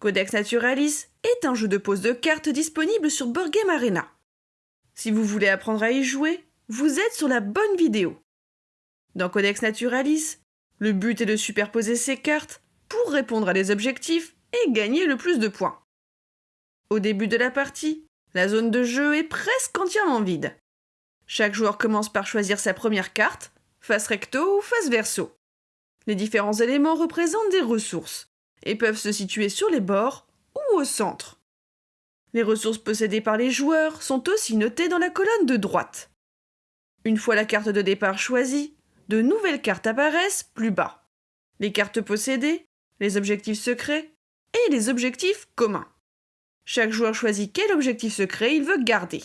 Codex Naturalis est un jeu de pose de cartes disponible sur Board Arena. Si vous voulez apprendre à y jouer, vous êtes sur la bonne vidéo. Dans Codex Naturalis, le but est de superposer ces cartes pour répondre à des objectifs et gagner le plus de points. Au début de la partie, la zone de jeu est presque entièrement vide. Chaque joueur commence par choisir sa première carte, face recto ou face verso. Les différents éléments représentent des ressources et peuvent se situer sur les bords ou au centre. Les ressources possédées par les joueurs sont aussi notées dans la colonne de droite. Une fois la carte de départ choisie, de nouvelles cartes apparaissent plus bas. Les cartes possédées, les objectifs secrets et les objectifs communs. Chaque joueur choisit quel objectif secret il veut garder.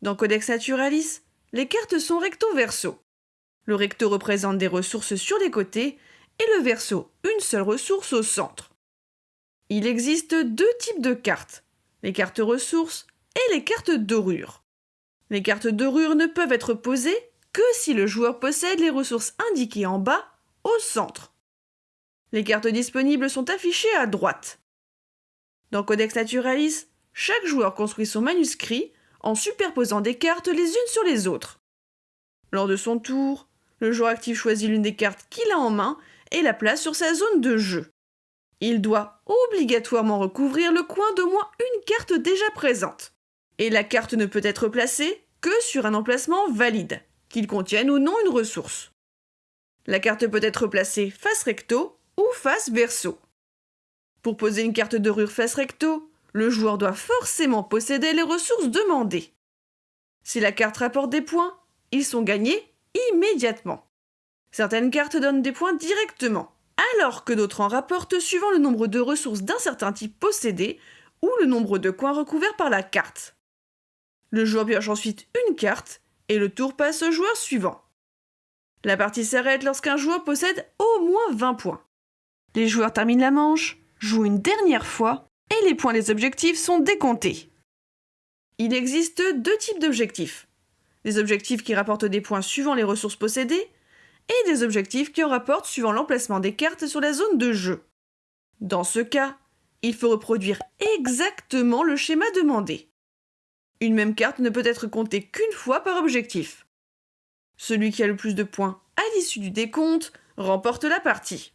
Dans Codex Naturalis, les cartes sont recto-verso. Le recto représente des ressources sur les côtés et le verso une seule ressource au centre. Il existe deux types de cartes, les cartes ressources et les cartes dorures. Les cartes dorures ne peuvent être posées que si le joueur possède les ressources indiquées en bas au centre. Les cartes disponibles sont affichées à droite. Dans Codex Naturalis, chaque joueur construit son manuscrit en superposant des cartes les unes sur les autres. Lors de son tour, le joueur actif choisit l'une des cartes qu'il a en main et la place sur sa zone de jeu. Il doit obligatoirement recouvrir le coin d'au moins une carte déjà présente. Et la carte ne peut être placée que sur un emplacement valide, qu'il contienne ou non une ressource. La carte peut être placée face recto ou face verso. Pour poser une carte de rure face recto, le joueur doit forcément posséder les ressources demandées. Si la carte rapporte des points, ils sont gagnés immédiatement. Certaines cartes donnent des points directement, alors que d'autres en rapportent suivant le nombre de ressources d'un certain type possédé ou le nombre de coins recouverts par la carte. Le joueur pioche ensuite une carte et le tour passe au joueur suivant. La partie s'arrête lorsqu'un joueur possède au moins 20 points. Les joueurs terminent la manche, jouent une dernière fois et les points des objectifs sont décomptés. Il existe deux types d'objectifs. Des objectifs qui rapportent des points suivant les ressources possédées et des objectifs qui en rapportent suivant l'emplacement des cartes sur la zone de jeu. Dans ce cas, il faut reproduire exactement le schéma demandé. Une même carte ne peut être comptée qu'une fois par objectif. Celui qui a le plus de points à l'issue du décompte remporte la partie.